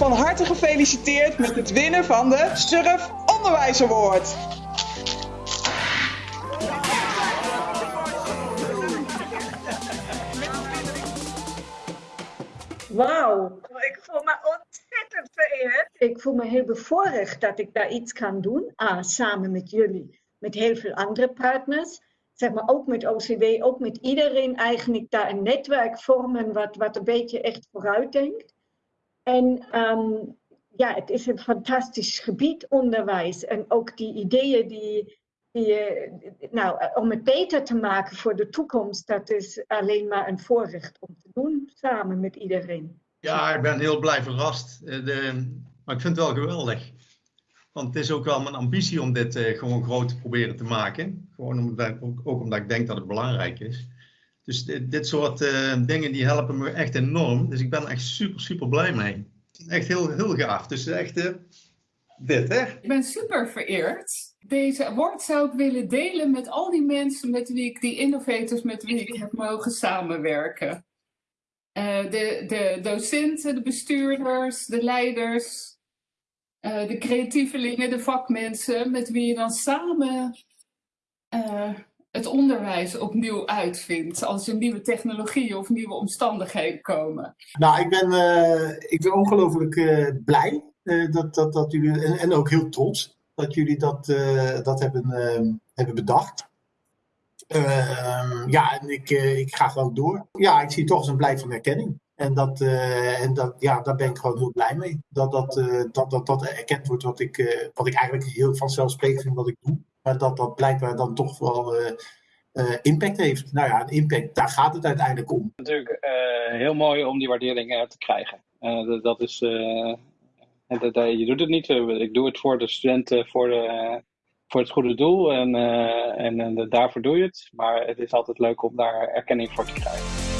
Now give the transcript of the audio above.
Van harte gefeliciteerd met het winnen van de Surf Onderwijs Award. Wauw, ik voel me ontzettend vereerd. Ik voel me heel bevoorrecht dat ik daar iets kan doen. Ah, samen met jullie, met heel veel andere partners. Zeg maar ook met OCW, ook met iedereen eigenlijk daar een netwerk vormen wat, wat een beetje echt vooruit denkt. En ehm, ja, het is een fantastisch gebied, onderwijs. En ook die ideeën die, die, nou, om het beter te maken voor de toekomst, dat is alleen maar een voorrecht om te doen, samen met iedereen. Ja, ik ben heel blij verrast. Eh, de, maar ik vind het wel geweldig. Want het is ook wel mijn ambitie om dit gewoon groot te proberen te maken. Gewoon omdat, ook, omdat ik denk dat het belangrijk is. Dus dit, soort uh, dingen die helpen me echt enorm. Dus ik ben echt super, super blij mee. Echt heel, heel gaaf. Dus echt uh, dit, hè? Ik ben super vereerd. Deze award zou ik willen delen met al die mensen met wie ik, die innovators met wie ik heb mogen samenwerken. Uh, de, de docenten, de bestuurders, de leiders, uh, de creatievelingen, de vakmensen, met wie je dan samen het onderwijs opnieuw uitvindt. Als er nieuwe technologieën of nieuwe omstandigheden komen. Nou, ik ben, ik ben ongelooflijk blij dat, dat, dat jullie, en, ook heel trots dat jullie dat, dat hebben, hebben bedacht. Uh, ja, en ik, ik ga gewoon door. Ja, ik zie toch eens een blijk van erkenning. En, dat, en dat, ja, daar ben ik gewoon heel blij mee. Dat dat, dat, dat, dat erkend wordt wat ik, wat ik eigenlijk heel vanzelfsprekend vind wat ik doe. Maar dat dat blijkbaar dan toch wel impact heeft. Nou ja, een impact, daar gaat het uiteindelijk om. Natuurlijk heel mooi om die waardering te krijgen. dat, dat is, dat, je doet het niet. ik doe het voor de studenten, voor de voor het goede doel en, en, en daarvoor doe je het. Maar het is altijd leuk om daar erkenning voor te krijgen.